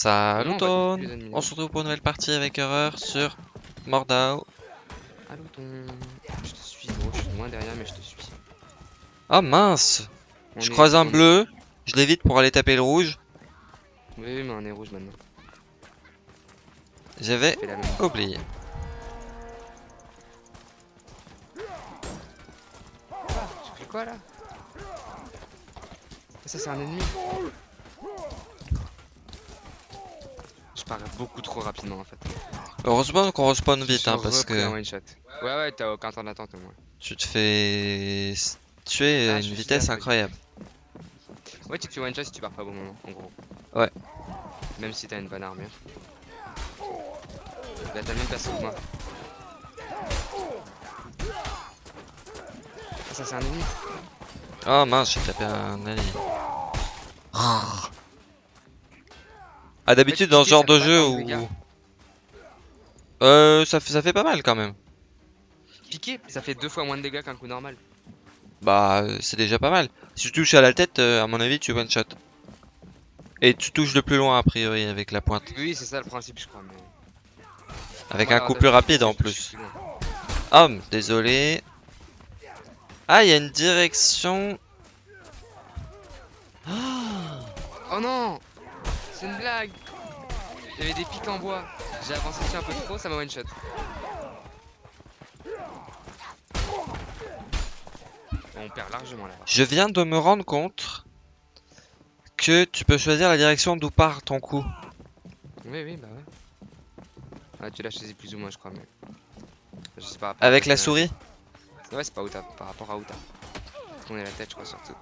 Salut Ton On se retrouve pour une nouvelle partie avec Horreur sur Mordau. Allô ton... Je te suis gros, je suis loin derrière mais je te suis. Oh mince On Je est- croise un on- bleu, je l'évite pour aller taper le rouge. Oui, oui mais on est rouge maintenant. J'avais oublié. Tu fais quoi là? Ça c'est un ennemi Beaucoup trop rapidement en fait. Heureusement qu'on respawn vite hein, parce que one shot. Ouais ouais t'as aucun temps d'attente au moins. tu te fais tuer à Ah, une vitesse incroyable. Ouais tu te fais one shot si tu pars pas au bon moment en gros. Ouais. Même si t'as une bonne armure. Là t'as même perso que moi. Ah, ça c'est un ennemi Oh mince, j'ai tapé un allié. Ah d'habitude dans ce genre de jeu où... Euh, ça fait, ça fait pas mal quand même. Piqué ça fait deux fois moins de dégâts qu'un coup normal. Bah, c'est déjà pas mal. Si tu touches à la tête, euh, à mon avis, tu one shot. Et tu touches de plus loin a priori avec la pointe. Oui c'est ça le principe je crois mais... Avec Moi, un coup plus rapide en plus. Ah, désolé. Ah, il y a une direction. Oh non C'est une blague Il y avait des pics en bois. J'ai avancé dessus un peu trop, ça m'a one shot. On perd largement là. Je viens de me rendre compte que tu peux choisir la direction d'où part ton coup. Oui, oui, bah ouais. Ah, tu l'as choisi plus ou moins, je crois, mais. Je sais pas. Avec la souris Ouais, c'est pas où t'as, par rapport à où t'as. Tourner la tête, je crois, surtout.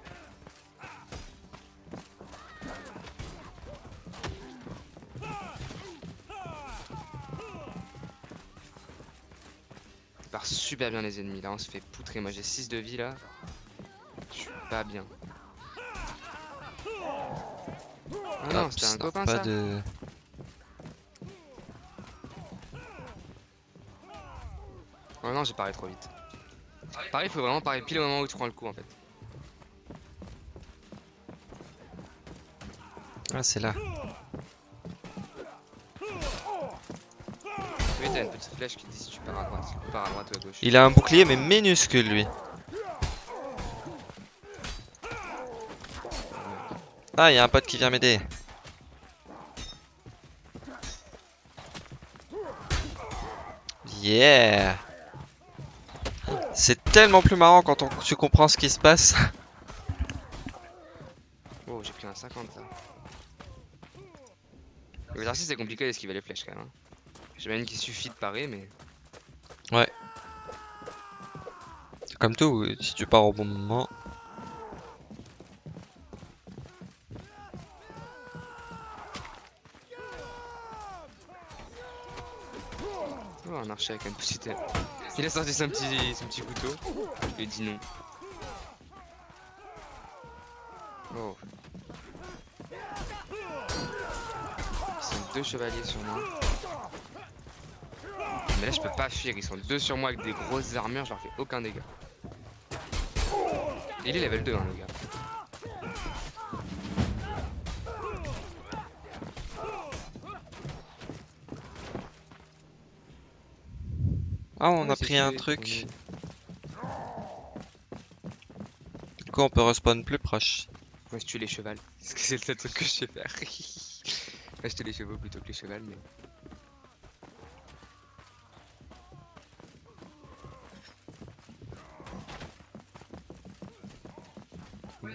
Super bien les ennemis, là on se fait poutrer. Moi j'ai 6 de vie là. Je suis pas bien. Ah non, c'était un copain pas ça. de... Oh non, j'ai paré trop vite. Pareil, faut vraiment parer pile au moment où tu prends le coup en fait. Ah, c'est là. Oui, t'as une petite flèche qui dit si tu pars à droite, si tu pars à droite ou à gauche. Il a un bouclier, mais minuscule, lui. Ah, il y a un pote qui vient m'aider. Yeah C'est tellement plus marrant quand on, tu comprends ce qui se passe. Oh, j'ai pris un 50 ça. L'exercice c'est compliqué d'esquiver les flèches quand même. Hein? J'imagine qu'il suffit de parer, mais. Comme tout, si tu pars au bon moment. Oh, un archer avec un petit. Il a sorti son petit, son petit couteau. Ai dit non. Oh. Ils sont deux chevaliers sur moi. Mais là je peux pas fuir, ils sont deux sur moi avec des grosses armures, je leur fais aucun dégât. Et il est level 2 hein le gars. Ah, on a pris un truc. Du coup, on peut respawn plus proche. Moi je tue les chevals. Parce que c'est le seul truc que je sais faire. Moi je tue les chevaux plutôt que les chevals mais.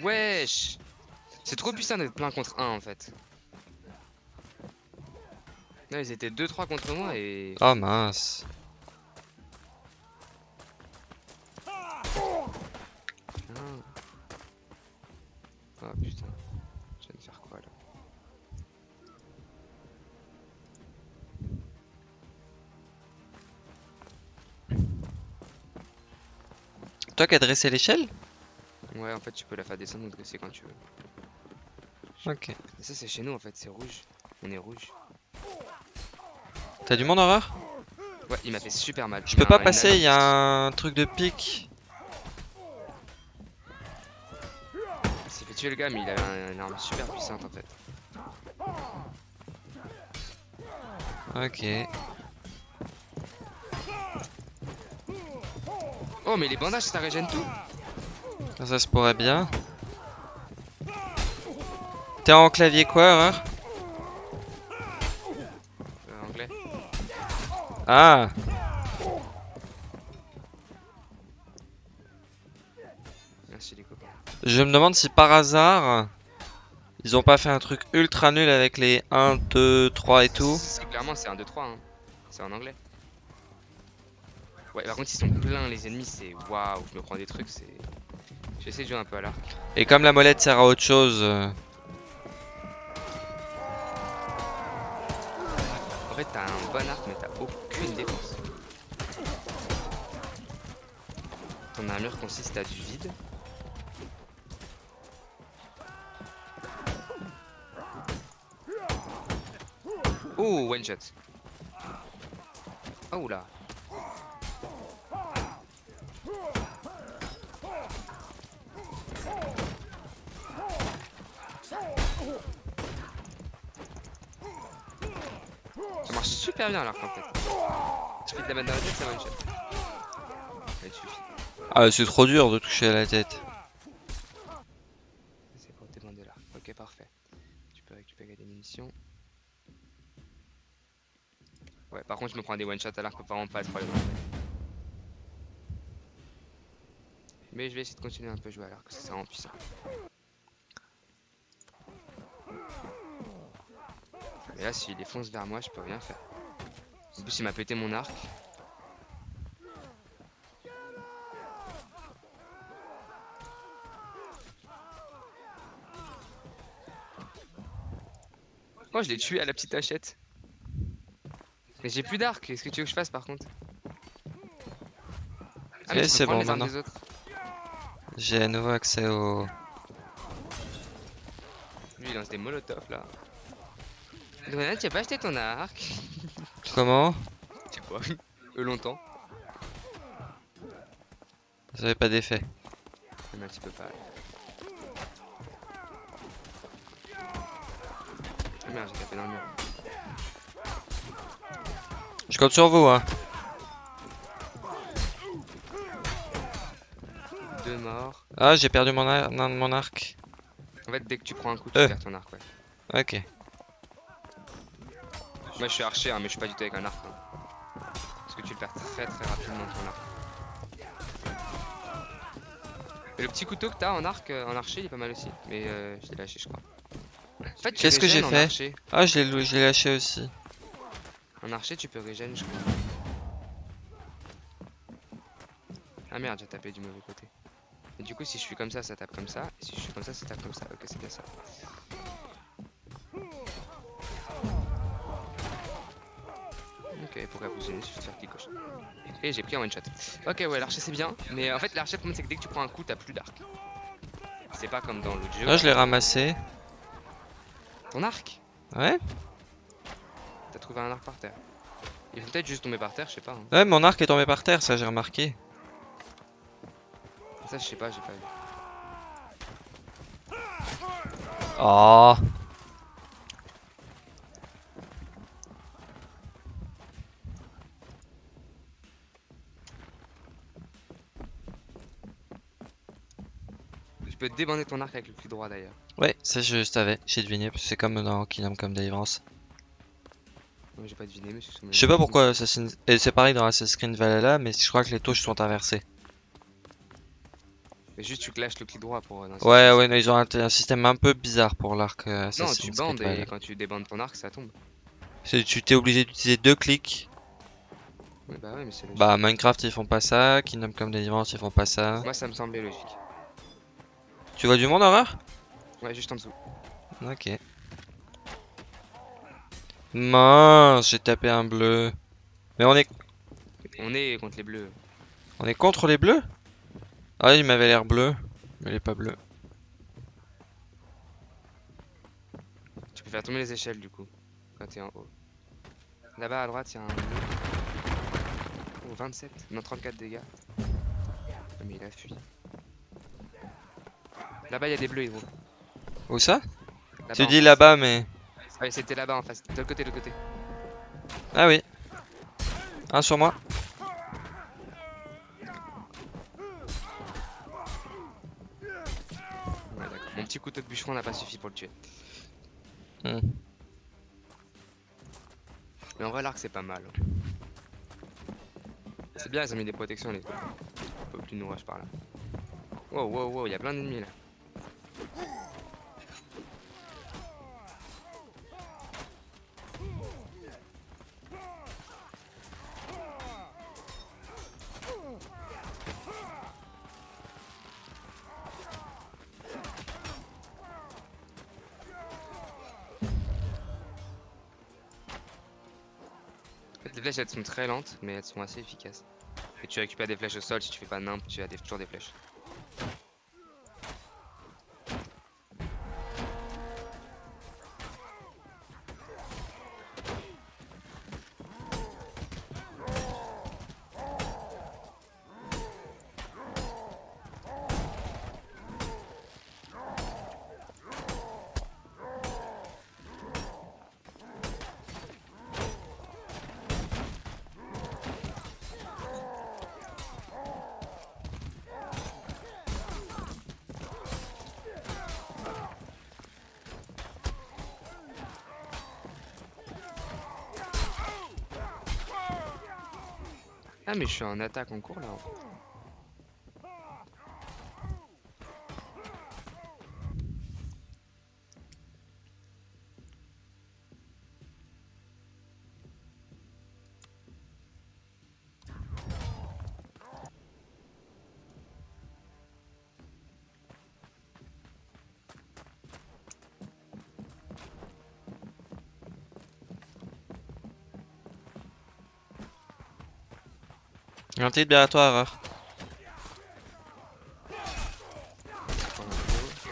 Wesh C'est trop puissant d'être plein contre 1 en fait. Non ils étaient 2-3 contre moi et... Oh mince. Ah. Oh putain. Je viens de faire quoi là Toi qui as dressé l'échelle? Ouais en fait tu peux la faire descendre ou dresser quand tu veux. Ok. Et ça c'est chez nous en fait, c'est rouge. On est rouge. T'as du monde horreur Ouais, il m'a fait super mal. Je peux pas passer, il y a un truc de pique. Il s'est fait tuer le gars, mais il a un- une arme super puissante en fait. Ok. Oh, mais les bandages, ça régène tout. Ça, se pourrait bien. T'es en clavier quoi, erreur Euh, anglais. Ah Merci les copains. Je me demande si par hasard ils ont pas fait un truc ultra nul avec les 1, 2, 3 et tout. C'est clairement, c'est un 2, 3. Hein. C'est en anglais. Ouais, par contre, ils sont pleins, les ennemis. C'est waouh, je me prends des trucs. C'est. Je vais essayer de jouer un peu à l'arc. Et comme la molette sert à autre chose, euh, En fait, t'as un bon arc, mais t'as aucune défense. Ton armure consiste à du vide. Oh, one shot. Oh là. Ça marche super bien alors en fait. Je fais de la balle dans la tête, ça one shot. Ouais, il suffit. ah, c'est trop dur de toucher à la tête. C'est pour demander là. Ok, parfait. Tu peux récupérer des munitions. Ouais, par contre, je me prends des one shots alors que vraiment pas de problème. Mais je vais essayer de continuer un peu à jouer alors que c'est vraiment puissant. Mais là, s'il défonce vers moi, je peux rien faire. En plus, il m'a pété mon arc. Oh, je l'ai tué à la petite hachette. Mais j'ai plus d'arc. Qu'est-ce que tu veux que je fasse par contre? Ah, peux c'est bon, maintenant. J'ai à nouveau accès au. Lui, il lance des molotovs là. Donald, tu as pas acheté ton arc Comment? Je sais pas. Euh, longtemps. Ça avait pas d'effet. Un petit peu pas. Ah merde, j'ai tapé dans le mur. Je compte sur vous, hein. Deux morts. Ah, j'ai perdu mon, ar- non, mon arc. En fait, dès que tu prends un coup, tu Euh. perds ton arc, ouais. Ok. Moi, je suis archer, hein, mais je suis pas du tout avec un arc. hein. Parce que tu le perds très très rapidement ton arc. Et le petit couteau que t'as en arc, euh, en archer, il est pas mal aussi. Mais euh, je l'ai lâché, je crois. En fait, Qu'est-ce que j'ai fait archer. Ah, je l'ai lou- je l'ai lâché aussi. En archer, tu peux régène, je crois. Ah merde, j'ai tapé du mauvais côté. Et du coup, si je suis comme ça, ça tape comme ça. Et si je suis comme ça, ça tape comme ça. Ok, c'est bien ça. Ok, pour révolutionner, il suffit de faire clic gauche. Et j'ai pris un one shot. Ok, ouais, l'archer c'est bien. Mais en fait, l'archer, le problème, c'est que dès que tu prends un coup, t'as plus d'arc. C'est pas comme dans l'autre jeu. Ah, je l'ai ramassé. Ton arc? Ouais T'as trouvé un arc par terre. Il faut peut-être juste tomber par terre, je sais pas. hein. Ouais, mon arc est tombé par terre, ça j'ai remarqué. Ça, je sais pas, j'ai pas vu. Oh peux débander ton arc avec le clic droit d'ailleurs. Ouais, ça je savais, j'ai deviné, parce que c'est comme dans Kingdom Come Deliverance. J'ai pas deviné, mais Je sais pas pourquoi Assassin's... Et c'est pareil dans Assassin's Creed Valhalla, mais je crois que les touches sont inversées. Mais juste tu clashes le clic droit pour. euh, dans Ouais, ouais, non, ils ont un, un système un peu bizarre pour l'arc euh, Non, tu Creed bandes et Valhalla. quand tu débandes ton arc, ça tombe. Tu t'es obligé d'utiliser deux clics. Bah ouais, mais. Bah, Minecraft ils font pas ça, Kingdom Come Deliverance ils font pas ça. Moi ça me semblait logique. Tu vois du monde horreur Ouais, juste en dessous. Ok. Mince, j'ai tapé un bleu. Mais on est, On est contre les bleus. on est contre les bleus? Ah, il m'avait l'air bleu, mais il est pas bleu. Tu peux faire tomber les échelles du coup. Quand t'es en haut. Là-bas à droite, il y a un bleu. Oh, 27. Non, 34 dégâts. Ah, mais il a fui. Là-bas, il y a des bleus, Hydro. Où ça Tu dis là-bas, mais. Ouais, c'était là-bas en face. De l'autre côté, de l'autre côté. Ah oui. Un sur moi. Ouais. Mon petit couteau de bûcheron n'a pas suffi pour le tuer. Hmm. Mais en vrai, l'arc c'est pas mal. C'est bien, ils ont mis des protections, les gars. Faut plus nous rush par là. Wow, wow, wow, il y a plein d'ennemis là. Flèches elles sont très lentes, mais elles sont assez efficaces. Et tu récupères des flèches au sol si tu fais pas nimp, tu as toujours des flèches. Mais je suis en attaque en cours là.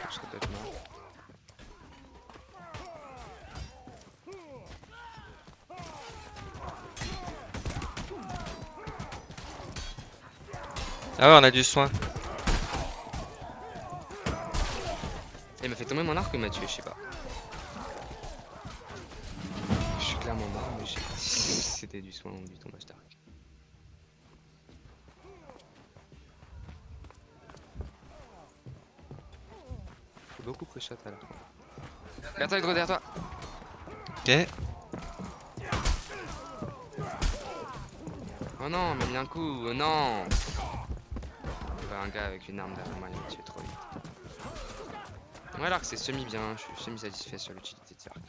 Je serais peut-être mort. Ah ouais, on a du soin. Il m'a fait tomber mon arc ou il m'a tué, je sais pas. Je suis clairement mort, mais c'était du soin du tombage d'arc. Faut beaucoup pré-shot à la fin. Derrière toi, Hydro, derrière toi Ok. Oh non, mais il y a un coup, oh non Il y avait un gars avec une arme derrière moi, il m'a tué trop vite. Ouais, l'arc c'est semi-bien, je suis semi-satisfait sur l'utilité de cet arc.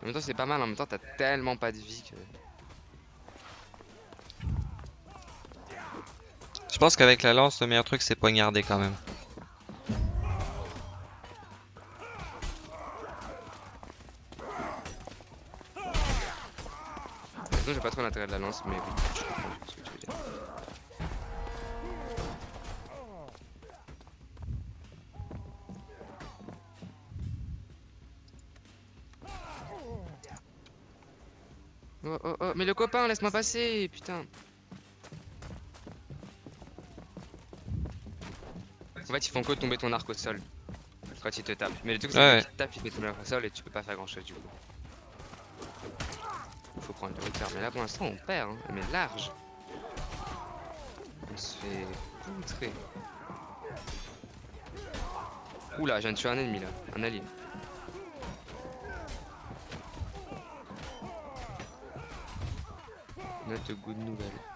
En même temps, c'est pas mal, en même temps, t'as tellement pas de vie que. Pense qu'avec la lance, le meilleur truc c'est poignarder quand même. J'ai pas trop l'intérêt de la lance, mais je mais le copain, laisse-moi passer, putain. En fait, ils font que tomber ton arc au sol quand ils te tapent. Mais le truc, c'est Ouais, qu'ils te tapent, ils te tomber l'arc au sol et tu peux pas faire grand chose du coup. Faut prendre le hauteur. Mais là, pour l'instant, on perd, hein. mais large. On se fait poutrer. Oula, je viens de tuer un ennemi là, un allié. Note de good nouvelle.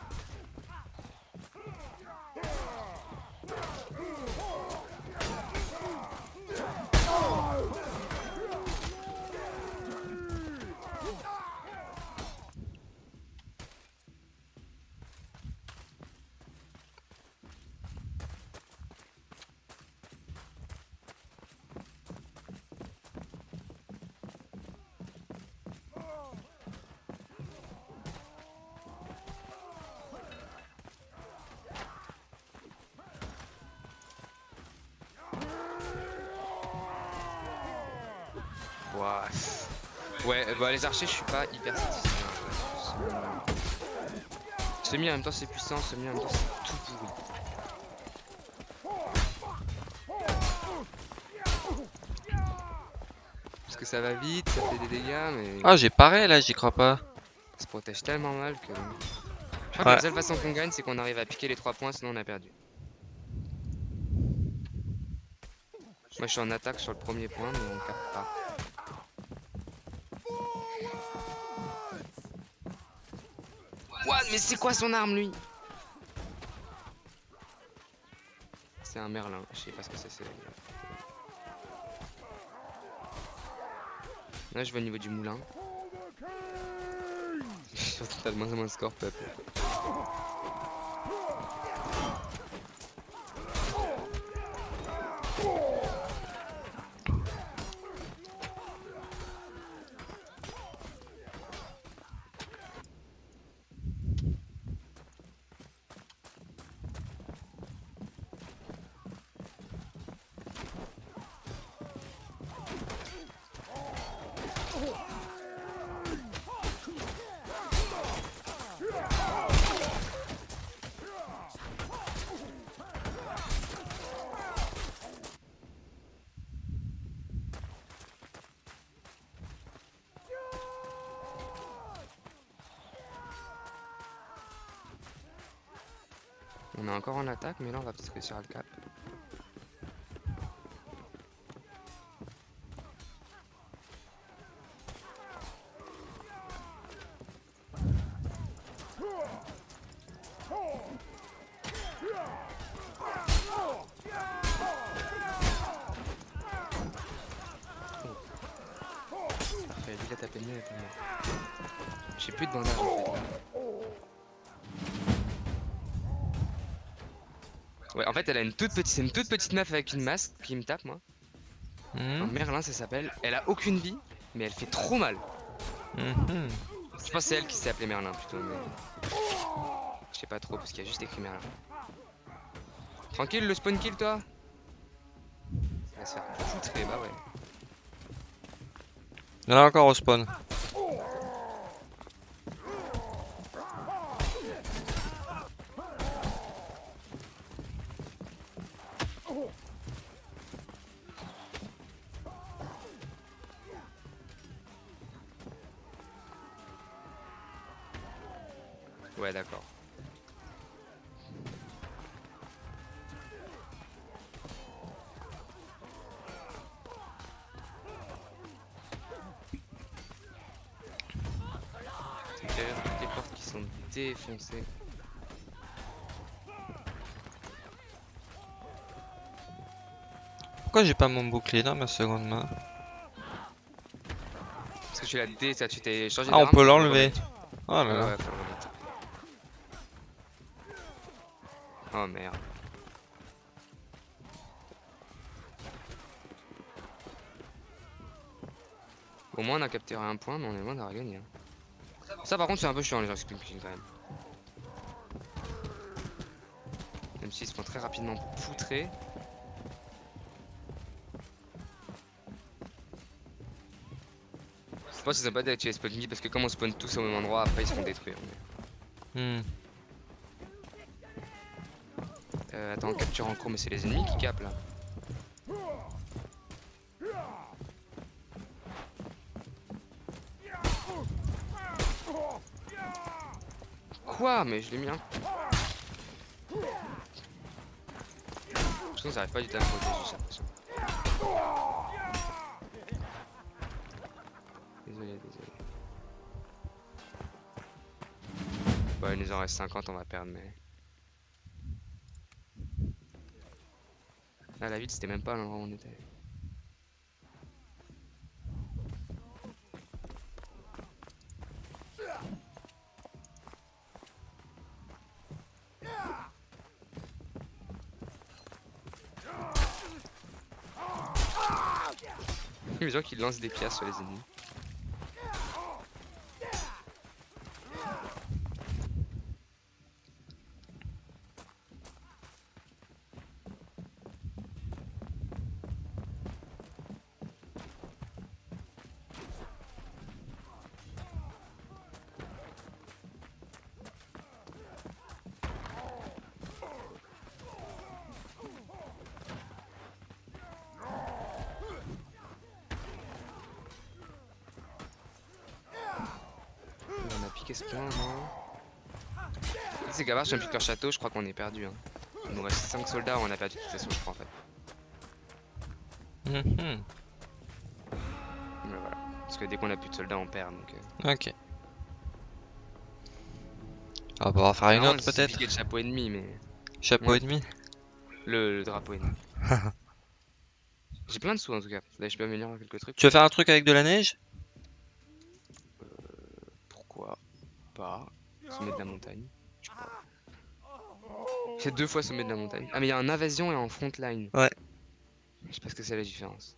Ouais, bah les archers, je suis pas hyper satisfait. Semi en même temps c'est puissant, semi en même temps c'est tout pourri. Parce que ça va vite, ça fait des dégâts, mais Ah, j'ai pareil là, j'y crois pas. ça se protège tellement mal que. Je crois que la seule façon qu'on gagne, c'est qu'on arrive à piquer les 3 points, sinon on a perdu. Moi je suis en attaque sur le premier point, mais on capte pas. What C'est quoi son arme lui? C'est un merlin, je sais pas ce que c'est. Là je vais au niveau du moulin. Moins en moins de score peuple. On est encore en attaque, mais là on va peut-être réussir à le cap. Fait, elle a une toute petite, c'est une toute petite meuf avec une masque qui me tape, moi. Un Merlin, ça s'appelle. Elle a aucune vie, mais elle fait trop mal. mhm. Je pense que c'est elle qui s'est appelée Merlin plutôt, mais. Je sais pas trop parce qu'il y a juste écrit Merlin. Tranquille, le spawn kill, toi? Il va se faire foutrer, bah ouais. Il y en a encore au spawn. Pourquoi j'ai pas mon bouclier dans ma seconde main Parce que tu l'as dé, tu t'es changé Ah, on peut l'enlever. Oh là là. ouais. Oh merde. Au moins on a capturé un point, mais on est loin d'avoir gagné. hein. Ça par contre c'est un peu chiant les gens qui clean quand même. Même s'ils se font très rapidement poutrer. Je pense que c'est sympa d'activer spawn parce que comme on spawn tous au même endroit, après ils se font détruire. mais- Hmm. Euh, attends, capture en cours, mais c'est les ennemis qui capent là. Quoi Mais je l'ai mis un. Que j'arrive pas du tout à me. Désolé, désolé. Bon, il nous en reste 50, on va perdre, mais. Là, la ville, c'était même pas l'endroit où on était. Les gens qui lancent des pièces sur les ennemis. Gavard, j'ai plus que leur château, je crois qu'on est perdu. Hein. Il nous reste 5 soldats, on a perdu de toute façon, je crois en fait. Mhm. Voilà. Parce que dès qu'on a plus de soldats, on perd. Donc, euh... Ok. On va pouvoir faire une non, autre peut-être. le chapeau ennemi, mais. Chapeau Ouais. demi. Le, le drapeau ennemi. J'ai plein de sous en tout cas. Là, je peux améliorer quelques trucs. Tu veux faire un truc avec de la neige? Pourquoi pas Sommet de la montagne. J'ai deux fois sommet de la montagne. Ah, mais il y a un invasion et un frontline. Ouais. Je sais pas ce que c'est la différence.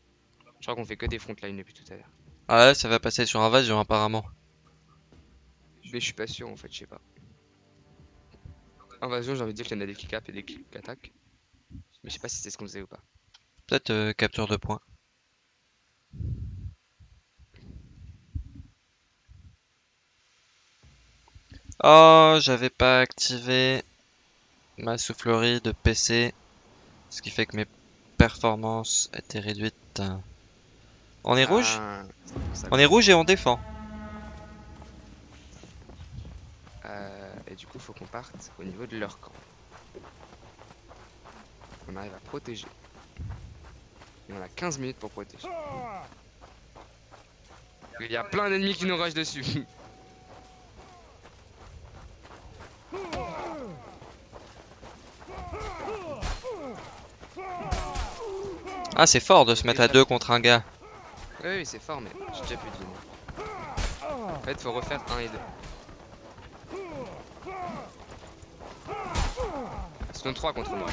Je crois qu'on fait que des frontlines depuis tout à l'heure. Ah ça va passer sur invasion apparemment. Mais je suis pas sûr en fait, je sais pas. Invasion, j'ai envie de dire qu'il y en a des qui capent et des qui attaquent. Mais je sais pas si c'est ce qu'on faisait ou pas. Peut-être euh, capture de points. Oh, j'avais pas activé ma soufflerie de PC, ce qui fait que mes performances étaient réduites. On est rouge Ah. On est rouge et on défend. Euh, et du coup, faut qu'on parte au niveau de leur camp. On arrive à protéger. Et on a 15 minutes pour protéger. Il y a plein d'ennemis qui nous rushent dessus. Ah, c'est fort de se mettre à deux contre un gars. oui, oui, c'est fort, mais j'ai déjà plus de vie. En fait, faut refaire 1 et 2. Ils sont 3 contre moi.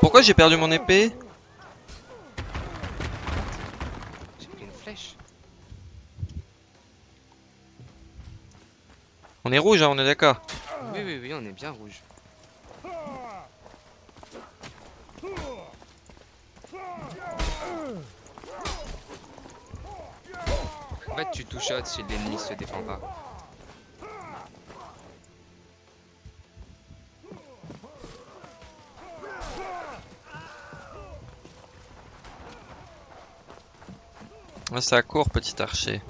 Pourquoi j'ai perdu mon épée? J'ai pris une flèche. On est rouge, hein, on est d'accord. Oui, oui, oui, on est bien rouge. En fait, tu touches si l'ennemi se défend pas. Ah, ça court, petit archer.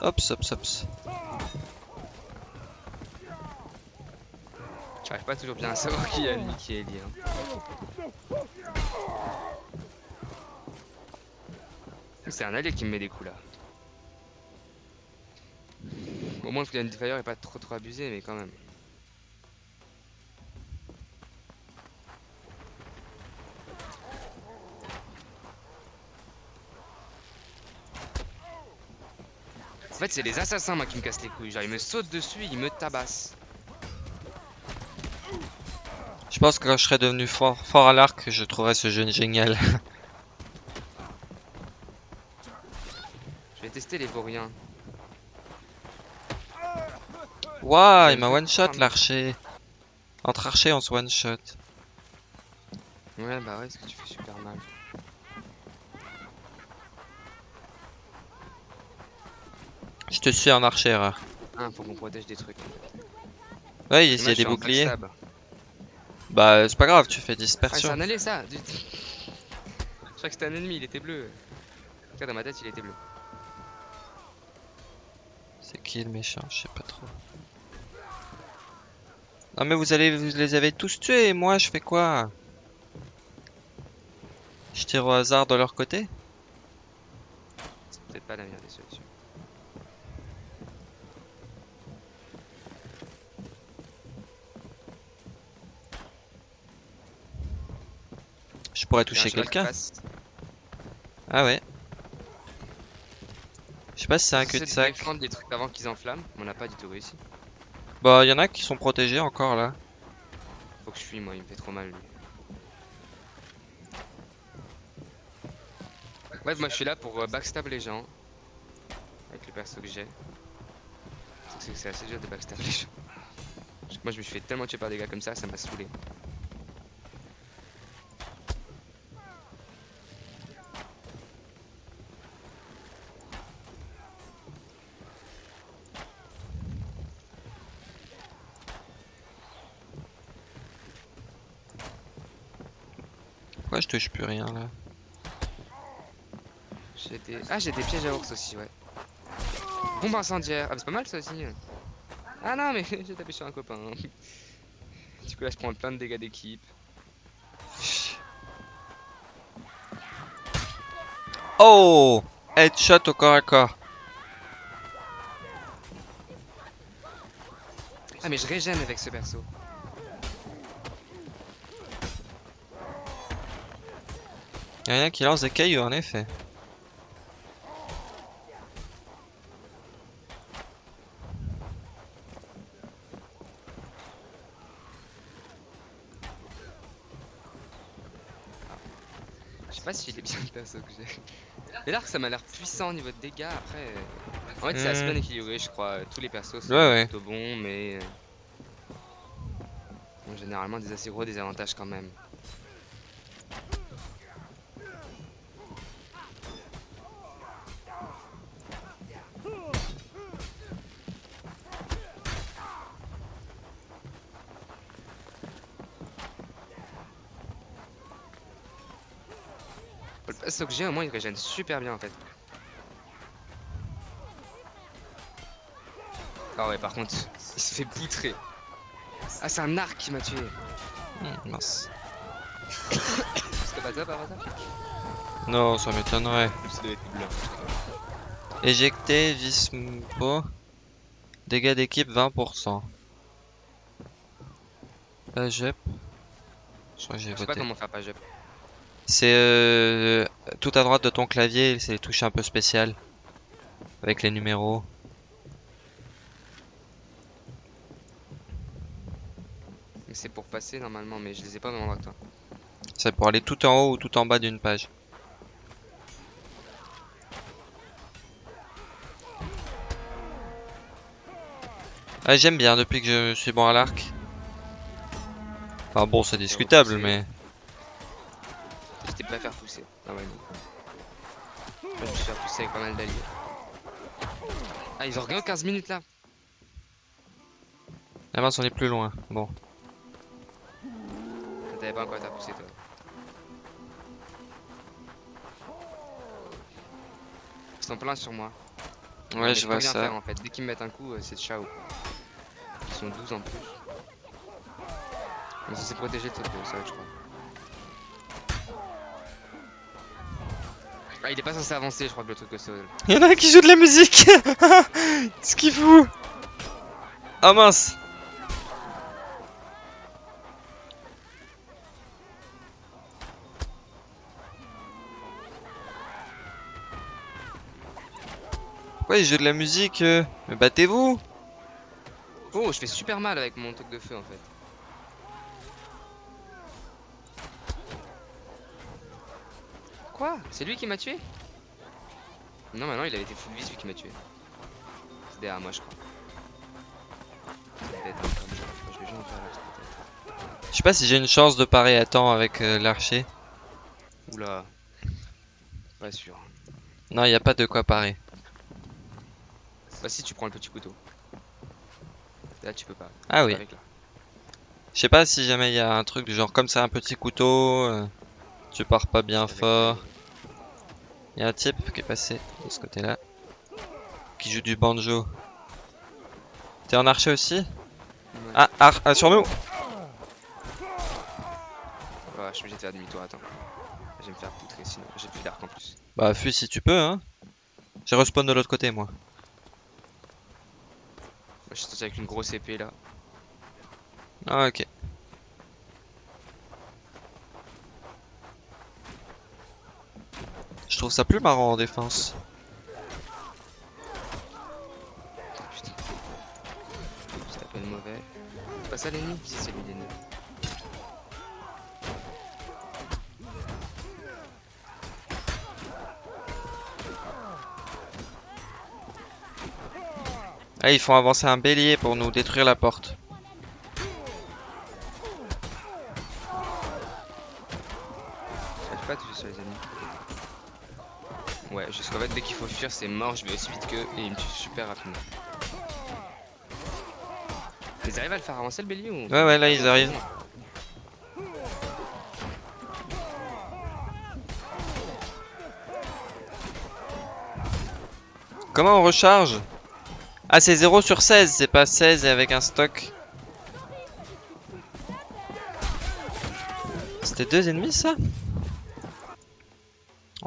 Hops, hops, hops. J'arrive pas toujours bien à savoir qui est ennemi, qui est lié. hein. C'est un allié qui me met des coups là. Au moins le Flying Fire est pas trop trop abusé, mais quand même. En fait, c'est les assassins moi qui me cassent les couilles. Genre, ils me sautent dessus, ils me tabassent. Je pense que quand je serai devenu fort, fort à l'arc, je trouverai ce jeu génial. Les vauriens. Waouh, il m'a one shot l'archer. Entre archers, on se one shot. Ouais, bah ouais, ce que tu fais super mal. Je te suis en archer. Ah, faut qu'on protège des trucs. Ouais, il y a des boucliers. Bah, c'est pas grave, tu fais Ah, c'est dispersion. un allié ça Je crois que c'était un ennemi, il était bleu. En tout cas, dans ma tête, il était bleu. Qui le méchant Je sais pas trop. Non mais vous allez, vous les avez tous tués et moi je fais quoi? Je tire au hasard de leur côté? C'est peut-être pas la meilleure des solutions. Je pourrais toucher quelqu'un. Ah ouais. Je sais pas si c'est un J'essaie de cul-de-sac. défendre des trucs avant qu'ils enflamment, mais on n'a pas du tout réussi. Bah, y en a qui sont protégés encore là. Faut que je fuis, moi, il me fait trop mal lui. Ouais, moi je suis là pour euh, backstab les gens. Avec le perso que j'ai. C'est assez dur de backstab les gens. Moi je me suis fait tellement tuer par des gars comme ça, ça m'a saoulé. Pourquoi je touche plus rien là J'ai des... Ah, j'ai des pièges à ours aussi, ouais. Bombe incendiaire. Ah, c'est pas mal ça aussi. Ah non, mais j'ai tapé sur un copain. Du coup, là, je prends plein de dégâts d'équipe. Oh Headshot au corps à corps. Ah, mais je régène avec ce perso. Y'a rien qui lance des cailloux en effet. Je sais pas si il est bien le perso que j'ai. Mais l'arc ça m'a l'air puissant au niveau de dégâts. Après, euh, en fait, c'est assez Hmm. bien équilibré, je crois. Tous les persos sont Ouais, ouais. plutôt bons, mais. euh, ont généralement des assez gros désavantages quand même. Perso que j'ai, au moins, il régène super bien en fait. Ah ouais, par contre, il se fait poutrer. Ah, c'est un arc qui m'a tué. Hmm, mince. C'était pas ça par hasard Non, ça m'étonnerait. Éjecté, Vismo. Dégâts d'équipe 20%. Pas JEP. Je crois que j'ai Je sais pas voté. comment faire pas jump. C'est euh, tout à droite de ton clavier, c'est les touches un peu spéciales. Avec les numéros. Mais c'est pour passer normalement, mais je les ai pas endroit que toi. C'est pour aller tout en haut ou tout en bas d'une page. Ah, j'aime bien depuis que je suis bon à l'arc. Enfin bon, c'est discutable, repoussé. Mais... J'étais pas faire pousser. Ah non. Je me suis fait pousser avec pas mal d'alliés. Ah, ils ont regardé 15 minutes là. La mince, on est plus loin. Bon. T'avais pas encore été à pousser toi. Ils sont pleins sur moi. Ouais, Mais je vois ça. faire, en fait. Dès qu'ils me mettent un coup, euh, c'est ciao. Ils sont 12 en plus. Mais ça s'est protégé de cette euh, ça, je crois. Ah, il est pas censé avancer, je crois que le truc au sol. Il y en a un qui joue de la musique. Ce qu'il fout? Ah mince. Pourquoi il joue de la musique euh? Mais battez-vous. Oh, je fais super mal avec mon truc de feu en fait. Quoi C'est lui qui m'a tué Non, maintenant il avait été full vis lui qui m'a tué. C'est derrière moi, je crois. Je sais pas si j'ai une chance de parer à temps avec euh, l'archer. Oula. Pas sûr. Non, il n'y a pas de quoi parer. Bah, si tu prends le petit couteau. Là, tu peux pas. Ah oui. Je sais pas si jamais il y a un truc du genre comme ça, un petit couteau, euh, tu pars pas bien Avec fort. Il y a un type qui est passé de ce côté-là, qui joue du banjo. T'es en archer aussi? Ouais. ah, ar- ah, sur nous Ouais, je suis obligé de faire demi-tour, attends. Je vais me faire poutrer sinon. J'ai plus d'arc en plus. Bah fuis si tu peux, hein. J'ai respawn de l'autre côté, moi. Moi, je suis avec une grosse épée là. Ah, ok. Je trouve ça plus marrant en défense. Putain. Je t'appelle mauvais. C'est pas ça l'ennemi Si, c'est lui l'ennemi. Ah, ils font avancer un bélier pour nous détruire la porte. J'arrive pas à tuer sur les ennemis. Ouais, jusqu'en fait, dès qu'il faut fuir, c'est mort. Je vais aussi vite qu'eux et ils me tuent super rapidement. Ils arrivent à le faire avancer le bélier ou Ouais, ouais, là, ils arrivent. Comment on recharge? Ah, c'est 0 sur 16, c'est pas 16 et avec un stock. C'était deux ennemis, ça?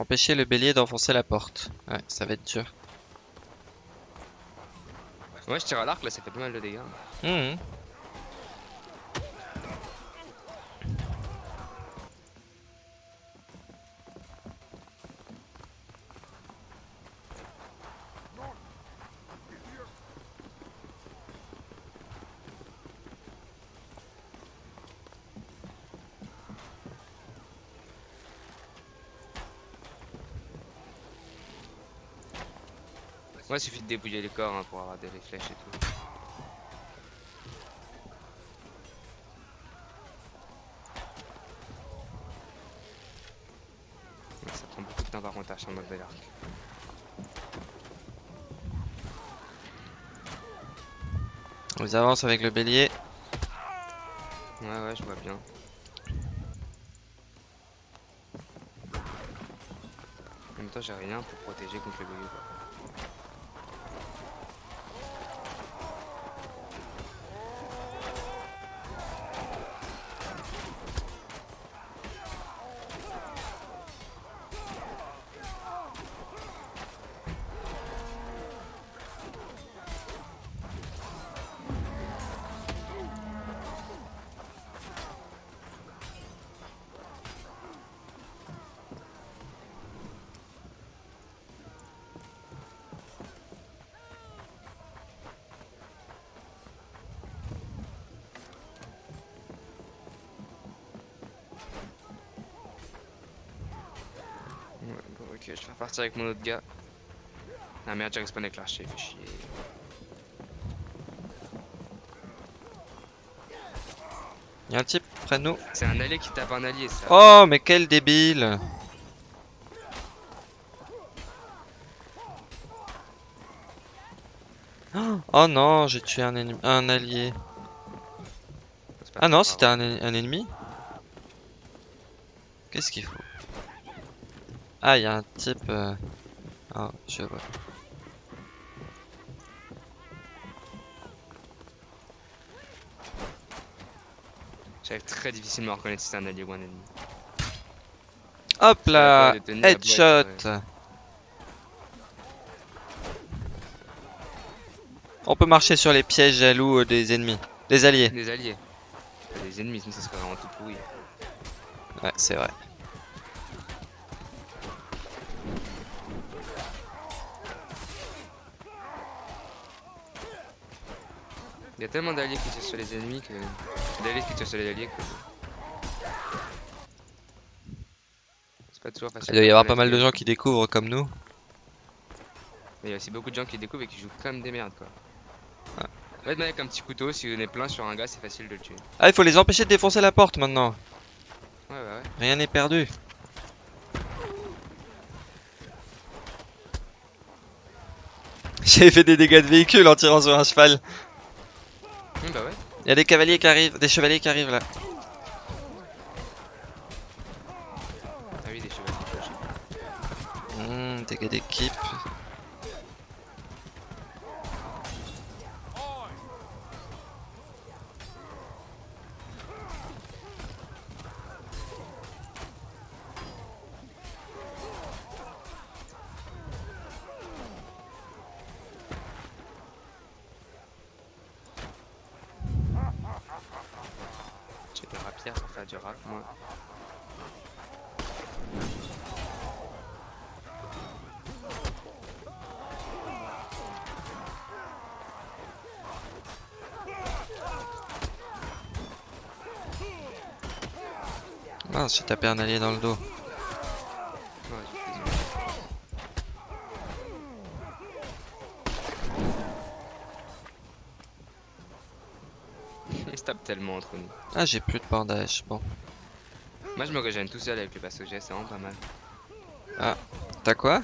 Empêcher le bélier d'enfoncer la porte. Ouais, ça va être dur. Moi je tire à l'arc là, ça fait pas mal de dégâts. Mhm. Moi il suffit de débouiller les corps hein, pour avoir des flèches et tout. Ça prend beaucoup de temps par contre à charmer le l'arc. On avance avec le bélier. Ouais ouais je vois bien. En même temps j'ai rien pour protéger contre le bélier quoi. Je vais repartir avec mon autre gars. Ah merde, j'ai respawn avec l'archer, fait chier. Y'a un type près de nous. C'est un allié qui tape un allié, ça. Oh, mais quel débile Oh non, j'ai tué un, ennemi- un allié. Ah non, c'était un ennemi Qu'est-ce qu'il faut? Ah, il y a un type... euh, Ah, je vois. J'arrive très difficilement à reconnaître si c'est un allié ou un ennemi. Hop là Headshot On peut marcher sur les pièges jaloux euh, des ennemis. Des alliés. Des alliés. Des ennemis, sinon ça serait vraiment tout pourri. Ouais, c'est vrai. Il y a tellement d'alliés qui tirent sur les ennemis que. D'alliés qui tirent sur les alliés que. C'est pas toujours facile. Il doit y avoir pas mal de gens qui découvrent comme nous. Mais il y a aussi beaucoup de gens qui découvrent et qui jouent comme des merdes quoi. Ouais. En fait, avec un petit couteau, si on est plein sur un gars, c'est facile de le tuer. Ah, il faut les empêcher de défoncer la porte maintenant. Ouais, ouais, ouais. Rien n'est perdu. J'ai fait des dégâts de véhicule en tirant sur un cheval. Hum, bah ouais. Il y a des cavaliers qui arrivent, des chevaliers qui arrivent là. Ah oui, des chevaliers. Hmm, dégâts d'équipe. J'ai des rapières pour faire du rap, moi. Mince, j'ai tapé un allié dans le dos. Ouais, j'ai fait du- Ils se tapent tellement entre nous. Ah, j'ai plus de bandage. Bon. Moi je me régène tout seul avec le passo j'ai, c'est vraiment pas mal. T'as quoi?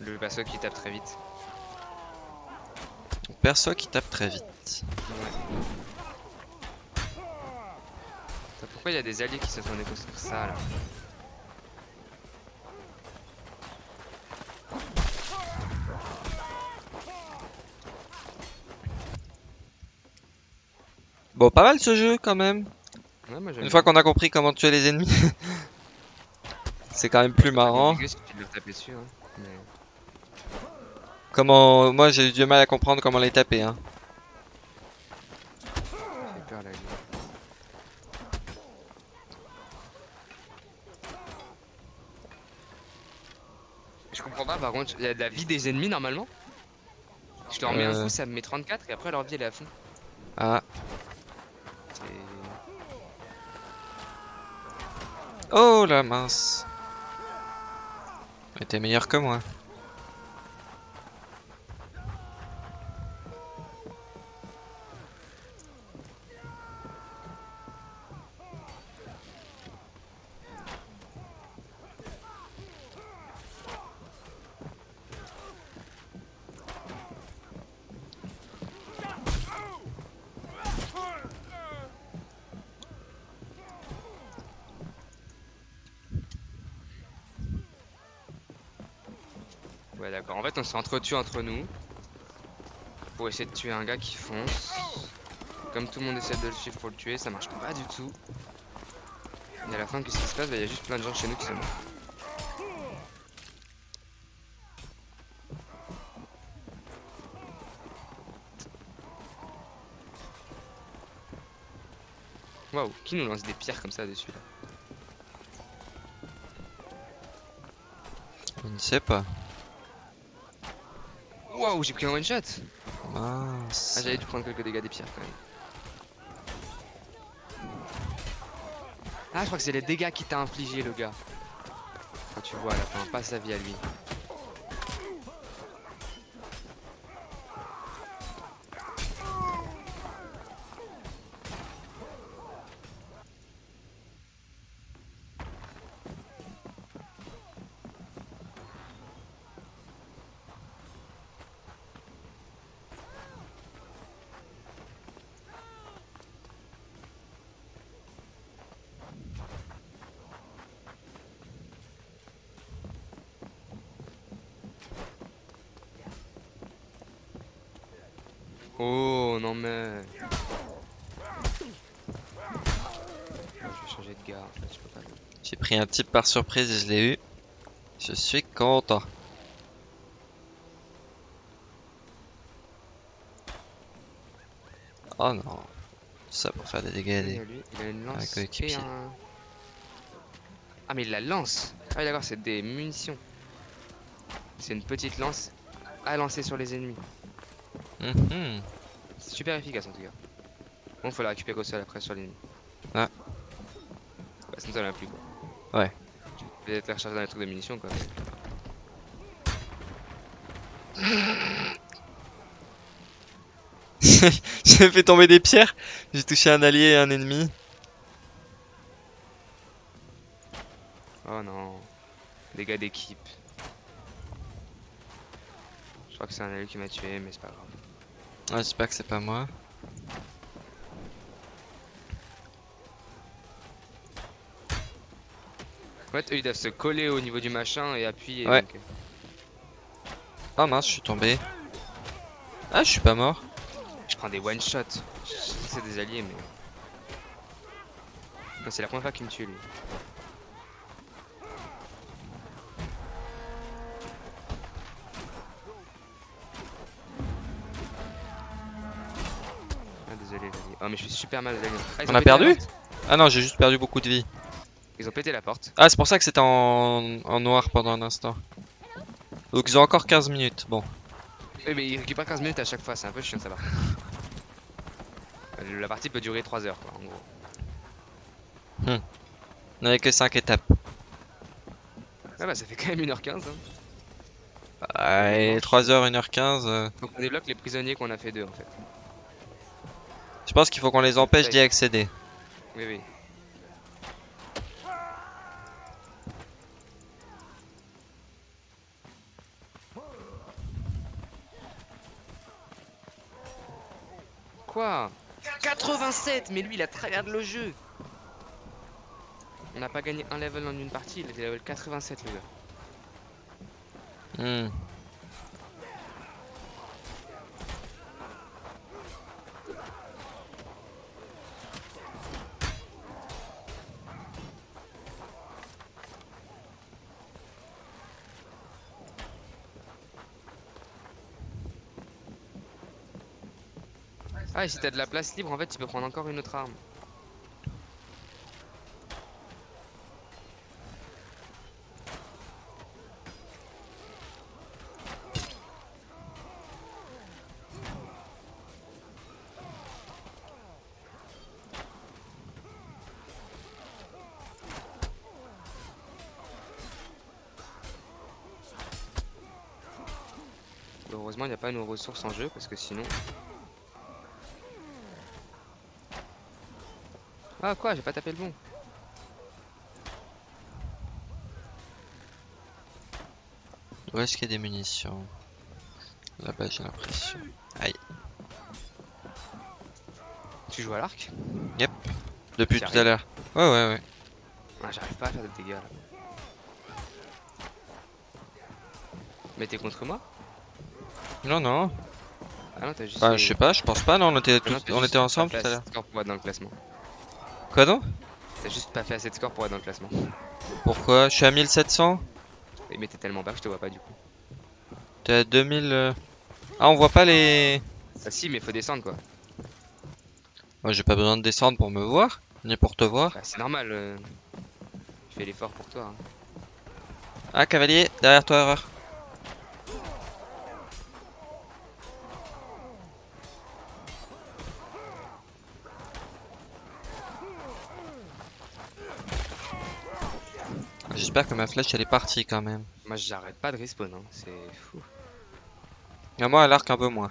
Le passo qui tape très vite. Perso qui tape très vite. Ouais. Pourquoi il y a des alliés qui se sont déconstruire ça là? Bon, pas mal ce jeu quand même. Ouais, moi j'aime Une fois qu'on a compris comment tuer les ennemis, c'est quand même plus marrant. Si tu dessus, hein. Mais... Comment, moi j'ai eu du mal à comprendre comment les taper. Hein. Peur. Je comprends pas par contre, il y a de la vie des ennemis normalement. Je leur mets un Euh. coup, ça me met 34 et après leur vie elle est à fond. Ah. C'est- Oh la mince. Mais t'es meilleur que moi. D'accord, en fait on s'est entretue entre nous pour essayer de tuer un gars qui fonce. Comme tout le monde essaie de le suivre pour le tuer, ça marche pas du tout. Et à la fin, qu'est-ce qui se passe? Bah, Il y a juste plein de gens chez nous qui sont morts. Waouh, qui nous lance des pierres comme ça dessus là? Je ne sais pas. Waouh, j'ai pris un one shot Mince. Ah, j'avais dû prendre quelques dégâts des pierres quand même. Ah, je crois que c'est les dégâts qui t'a infligé le gars. Quand tu vois à la fin, pas sa vie à lui. Oh non mais. je vais changer de pas. J'ai pris un type par surprise et je l'ai eu. Je suis content. Oh non. Ça pour faire des dégâts. Il Des... il a une lance et un... Ah mais il la lance Ah oui d'accord, c'est des munitions. C'est une petite lance à lancer sur les ennemis. Mhm. C'est super efficace en tout cas. Bon, faut la récupérer au sol après sur l'ennemi. Ah. Bah, sinon ça l'a plus quoi. Ouais. Peut-être la recharger dans les trucs de munitions quoi. J'ai fait tomber des pierres. J'ai touché un allié et un ennemi. Oh non. Dégâts d'équipe. Je crois que c'est un allié qui m'a tué, mais c'est pas grave. Ah, J'espère que c'est pas moi. En fait, eux ils doivent se coller au niveau du machin et appuyer. Ouais. donc, Oh mince, je suis tombé. Ah, je suis pas mort. Je prends des one shot. Je sais que c'est des alliés, mais. C'est la première fois qu'il me tue lui. Oh mais je suis super mal. Ah, On a perdu. Ah non, j'ai juste perdu beaucoup de vie. Ils ont pété la porte. Ah, c'est pour ça que c'était en... en noir pendant un instant. Donc ils ont encore 15 minutes. Bon. Oui mais ils récupèrent 15 minutes à chaque fois, c'est un peu chiant ça va. La partie peut durer 3 heures quoi en gros. Il n'y avait que 5 étapes. Ah bah ça fait quand même 1h15 hein. Ouais, 3h, 1h15. euh, Faut qu'on débloque les prisonniers qu'on a fait deux en fait. Je pense qu'il faut qu'on les empêche d'y accéder. Oui oui. Quoi? 87 Mais lui il a travers le jeu On n'a pas gagné un level en une partie, il était level 87 le gars. Hmm. Ah, et si t'as de la place libre, en fait, tu peux prendre encore une autre arme. Heureusement, il n'y a pas nos ressources en jeu parce que sinon. Ah, quoi J'ai pas tapé le bon. Où est-ce qu'il y a des munitions? Là-bas, j'ai l'impression. Aïe. Tu joues à l'arc? Depuis T'y tout à l'heure. Ouais, ouais, ouais. Ah, j'arrive pas à faire de dégâts là. Mais t'es contre moi? Non, non. Ah non, t'as juste. Bah, fait- je sais pas, je pense pas, non, on était, Ah t'as on était ensemble tout à l'heure. dans le classement. Quoi donc T'as juste pas fait assez de score pour être dans le classement. Pourquoi? Je suis à 1700 Et Mais t'es tellement bas que je te vois pas du coup. T'es à 2000... euh. Ah, on voit pas les... Ah si, mais faut descendre quoi. Moi, j'ai pas besoin de descendre pour me voir, ni pour te voir. Bah, c'est normal. euh, Je fais l'effort pour toi. hein. Ah, cavalier, derrière toi, erreur. J'espère que ma flèche elle est partie quand même. Moi, j'arrête pas de respawn. Hein. C'est fou. Et moi à l'arc un peu moins.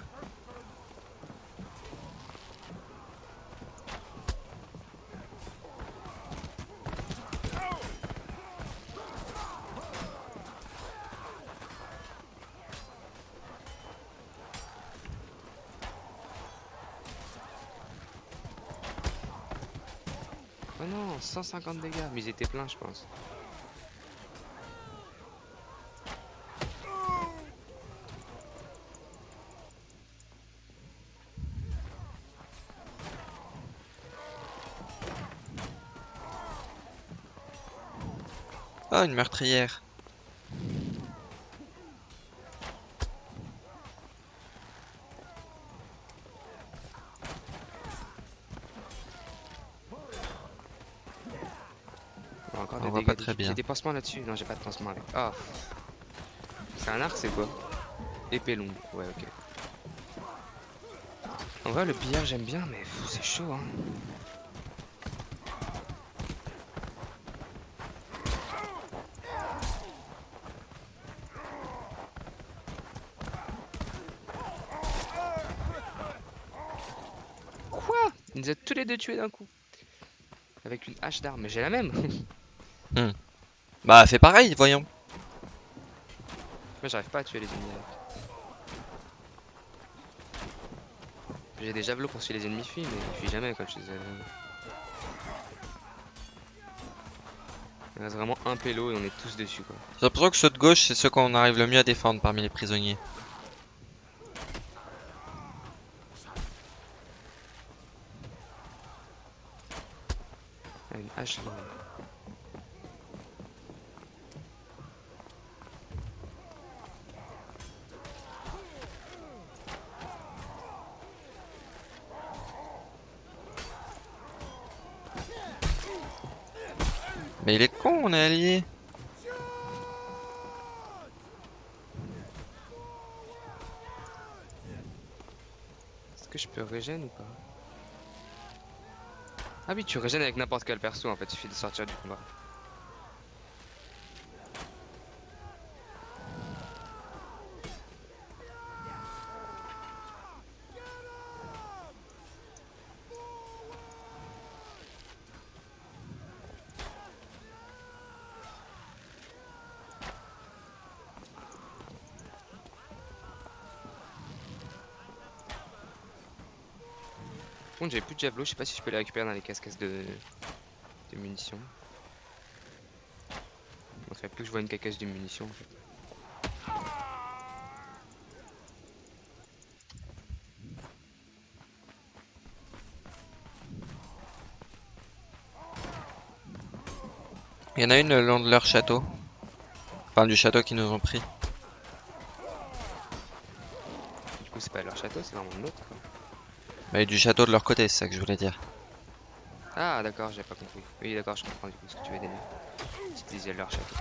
Oh non, 150 dégâts. Mais ils étaient pleins, je pense. Oh, une meurtrière. Encore On des voit dégâts. pas très bien. J'ai des pansements là-dessus. Non, j'ai pas de pansement avec. Ah. C'est un arc, c'est quoi? Épée longue. Ouais, ok. En vrai, le billard, j'aime bien, mais c'est chaud, hein. Quoi Il nous a tous les deux tués d'un coup. Avec une hache d'arme. Mais j'ai la même. Bah, fais pareil, voyons. Moi j'arrive pas à tuer les ennemis. J'ai des javelots pour tuer les ennemis fuient, mais ils fuient jamais quand je les ai. Il reste vraiment un pélo et on est tous dessus quoi. J'ai l'impression que ceux de gauche, c'est ceux qu'on arrive le mieux à défendre parmi les prisonniers. Ah, une hache longue. Mais il est con, on est allié. Est-ce que je peux régène ou pas? Ah oui, tu régènes avec n'importe quel perso en fait, il suffit de sortir du combat. Contre, j'avais plus de javelot, je sais pas si je peux les récupérer dans les casques de, munitions. Faudrait plus que je vois une cacasse de munitions en fait. Il y en a une le long de leur château. Enfin, du château qu'ils nous ont pris. Du coup, c'est pas leur château, c'est vraiment le nôtre. quoi. Bah, et du château de leur côté, c'est ça que je voulais dire. Ah d'accord, j'ai pas compris. Oui d'accord, je comprends du coup ce que tu veux dire. Tu disais leur château.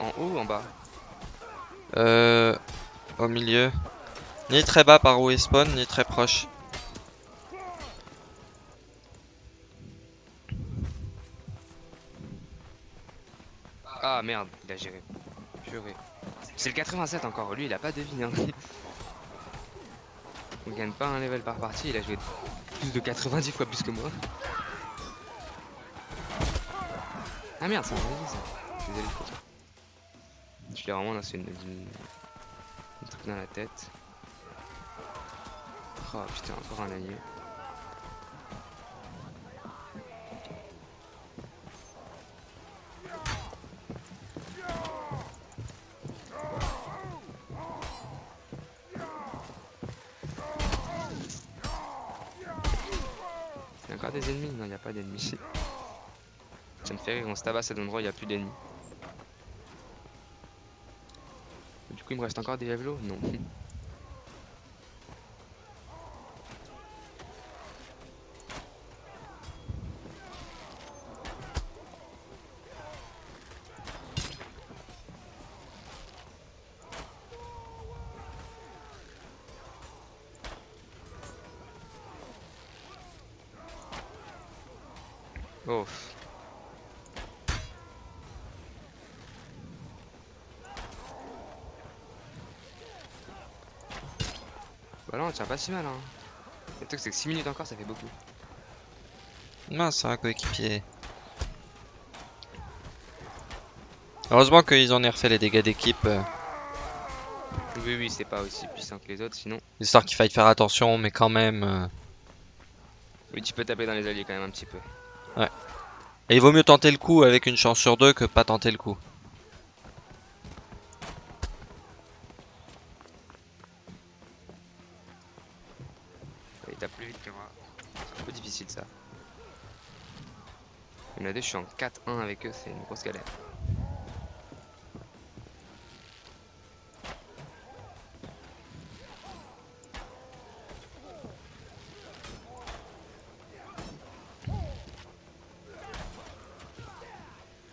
En haut ou en bas? Euh, au milieu. Ni très bas par où ils spawn, ni très proche. Ah merde, il a géré. C'est le 87 encore, lui il a pas de vie. Hein. On gagne pas un level par partie, il a joué plus de 90 fois plus que moi. Ah merde, c'est un vrai ça. Désolé. Je l'ai vraiment lancé une, une, un truc dans la tête. Oh putain, encore un agneau. Il y a encore des ennemis Non, il n'y a pas d'ennemis. Ça me fait rire, on se tabasse à cet endroit, il n'y a plus d'ennemis. Du coup, il me reste encore des javelots? Non. pas si mal hein. Le truc c'est que 6 minutes encore ça fait beaucoup. C'est un coéquipier. Heureusement qu'ils en aient refait les dégâts d'équipe, euh, Oui oui c'est pas aussi puissant que les autres sinon. histoire qu'il faille faire attention, mais quand même. euh, Oui tu peux taper dans les alliés quand même un petit peu. Et il vaut mieux tenter le coup avec une chance sur deux que pas tenter le coup. Il y en a je suis en 4-1 avec eux, c'est une grosse galère.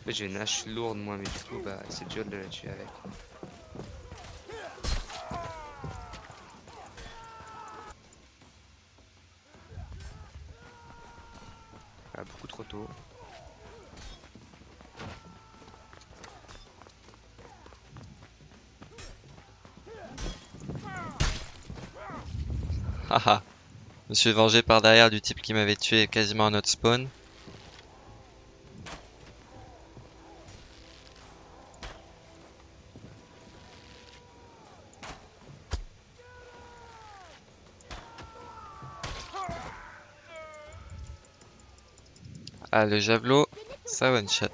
J'ai une hache lourde moi, mais du coup, bah, c'est dur de la tuer avec. Me suis vengé par derrière du type qui m'avait tué quasiment à notre spawn. Ah, le javelot, ça one shot.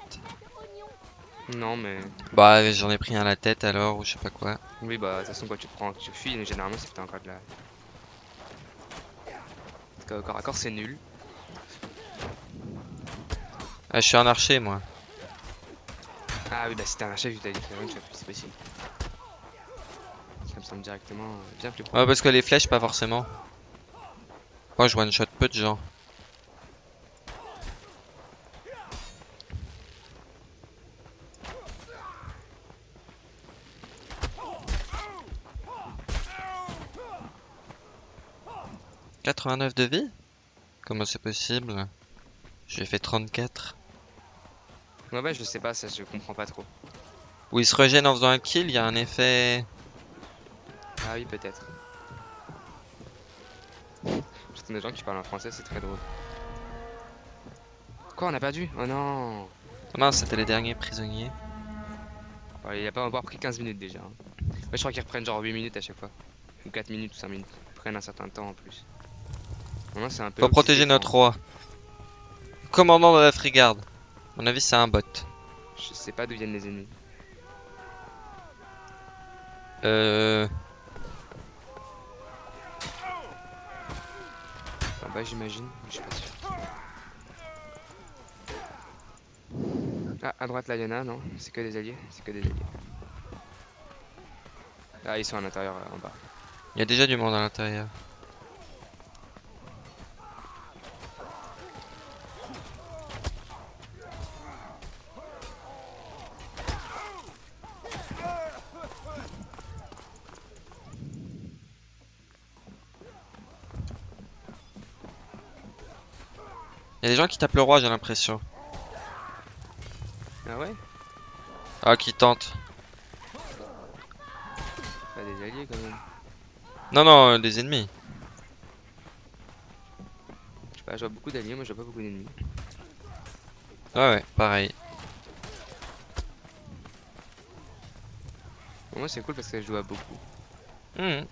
Non, mais Bah, j'en ai pris un à la tête alors, ou je sais pas quoi. oui, bah, de toute façon, quand tu prends, tu fuis, mais généralement, c'est encore de la. Corps à corps, c'est nul. Ah, je suis un archer moi. Ah oui, bah, si t'es un chef, tu t'as fait one shot, c'est possible. Ça me semble directement euh, bien plus Ouais, parce que les flèches, pas forcément. Moi, je one shot peu de gens. « 89 de vie? Comment c'est possible? J'ai fait 34. Ouais, ouais, je sais pas, ça, je comprends pas trop. Où il se régène en faisant un kill, il y a un effet... Ah oui, peut-être. J'entends des gens qui parlent en français, c'est très drôle. Quoi, on a perdu? Oh non Oh non, c'était les derniers prisonniers. Ouais, Il a pas encore pris 15 minutes déjà. hein. Ouais, je crois qu'ils reprennent genre 8 minutes à chaque fois. Ou 4 minutes ou 5 minutes. Ils prennent un certain temps en plus. Maintenant, c'est un peu. Faut aussi protéger notre roi. Commandant de la frigarde. À mon avis, c'est un bot. Je sais pas d'où viennent les ennemis. Euh... En bas, j'imagine. mais Je suis pas sûr. Ah, à droite là, il y en a, non? C'est que des alliés? C'est que des alliés. Ah, ils sont à l'intérieur en bas. Il y a déjà du monde à l'intérieur. Il y a des gens qui tapent le roi, j'ai l'impression. Ah ouais? Ah, qui tentent. Pas des alliés quand même. Non, non, euh, des ennemis. Je sais pas, je vois beaucoup d'alliés, moi je vois pas beaucoup d'ennemis. Ouais, ouais, pareil. Pour moi c'est cool parce que je joue à beaucoup. Mhm.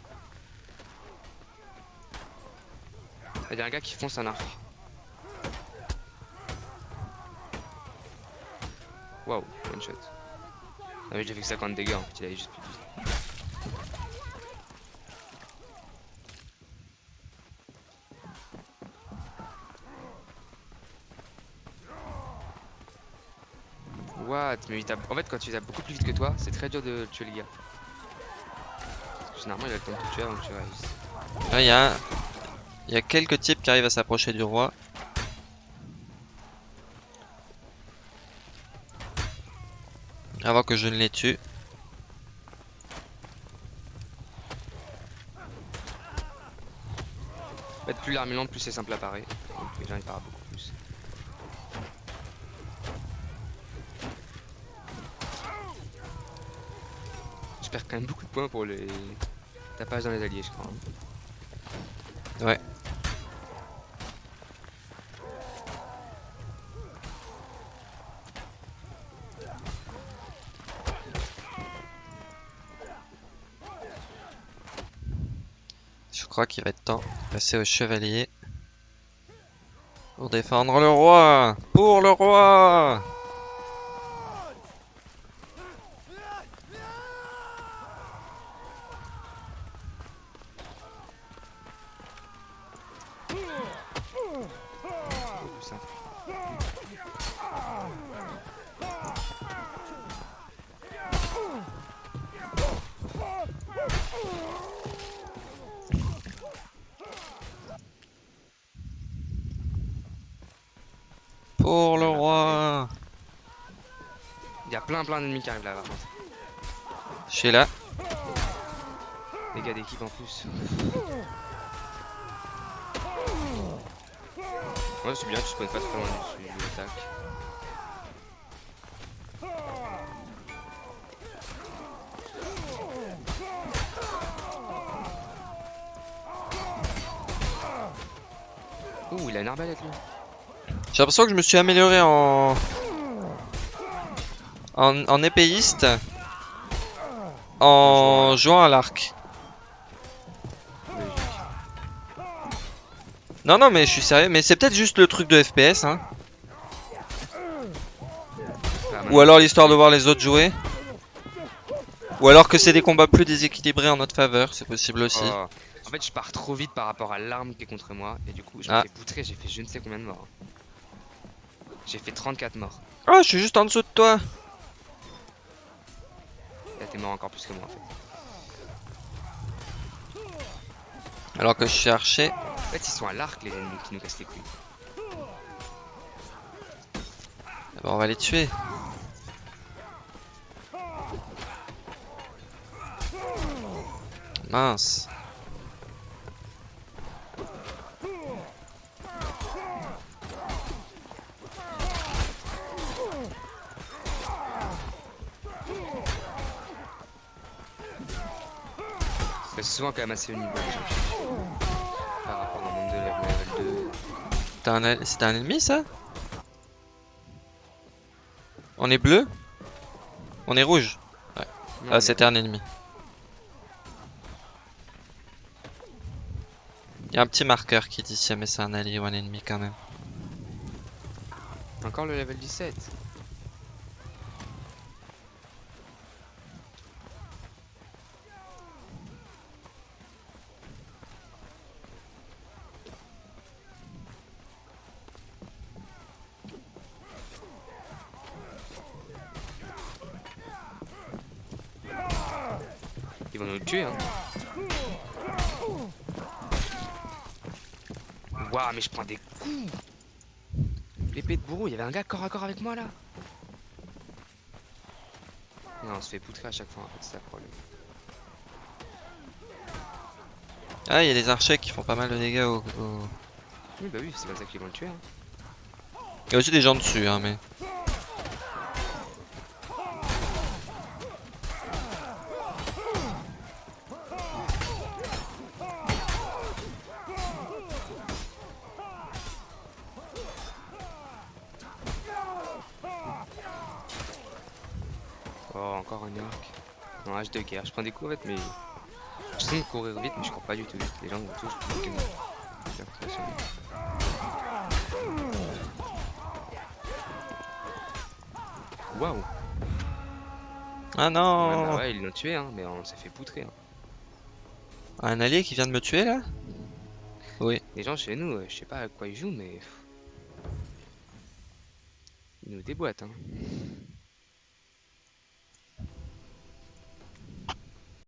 Il y a un gars qui fonce un arc. Waouh, one shot. Ah mais j'ai fait que 50 dégâts en fait, il avait juste plus de vie. What Mais il tape... En fait quand tu tapes beaucoup plus vite que toi, c'est très dur de tuer les gars. Généralement il a le temps de te tuer avant que tu réussisses. Là, il y a... Il y a quelques types qui arrivent à s'approcher du roi. Avant que je ne les tue. En fait plus l'arme est lente, plus c'est simple à parer. Donc gens ils parent beaucoup plus. Je perds quand même beaucoup de points pour les tapages dans les alliés je crois. hein. Ouais. Crois qu'il va être temps de passer au chevalier. Pour défendre le roi Pour le roi qui arrivent là par contre. Je suis là. Les gars d'équipe en plus. Ouais c'est bien, tu spawns pas très loin du de l'attaque. Ouh, il a une arbalète lui. J'ai l'impression que je me suis amélioré en... En, en épéiste en jouant à l'arc. Non, non, mais je suis sérieux. Mais c'est peut-être juste le truc de FPS, hein. Ah, Ou alors l'histoire de voir les autres jouer. Ou alors que c'est des combats plus déséquilibrés en notre faveur, c'est possible aussi. Oh. En fait, je pars trop vite par rapport à l'arme qui est contre moi. Et du coup, je Ah. me fais poutrer. J'ai fait je ne sais combien de morts. J'ai fait 34 morts. Oh, je suis juste en dessous de toi. Là, t'es mort encore plus que moi en fait. Alors que je suis. En fait, ils sont à l'arc, les ennemis qui nous cassent les couilles. Ben, on va les tuer. Mince. C'est souvent quand même assez haut niveau. Par rapport au monde de level 2. T'as un C'était un ennemi ça? On est bleu? On est rouge? Non, Ah mais- c'était un ennemi. Il y a un petit marqueur qui dit si jamais c'est un allié ou un ennemi quand même. Encore le level 17. Ils vont nous tuer. Hein. Waouh, mais je prends des coups. L'épée de bourreau, il y avait un gars corps à corps avec moi là. Non, on se fait poutrer à chaque fois, en fait, c'est ça le problème. Ah, il y a des archers qui font pas mal de dégâts au... au- Oui, bah oui, c'est pas ça qu'ils vont le tuer. Hein. Il y a aussi des gens dessus, hein, mais... De. Je prends des coups en fait, mais. Je sais courir vite, mais je cours pas du tout vite. Les gens me touchent. euh. Waouh! Ah Ouais, non bah ouais, ils l'ont tué, hein, mais on s'est fait poutrer. Hein. Un allié qui vient de me tuer, là? Oui. Les gens chez nous, euh, je sais pas à quoi ils jouent, mais. Ils nous déboîtent, hein.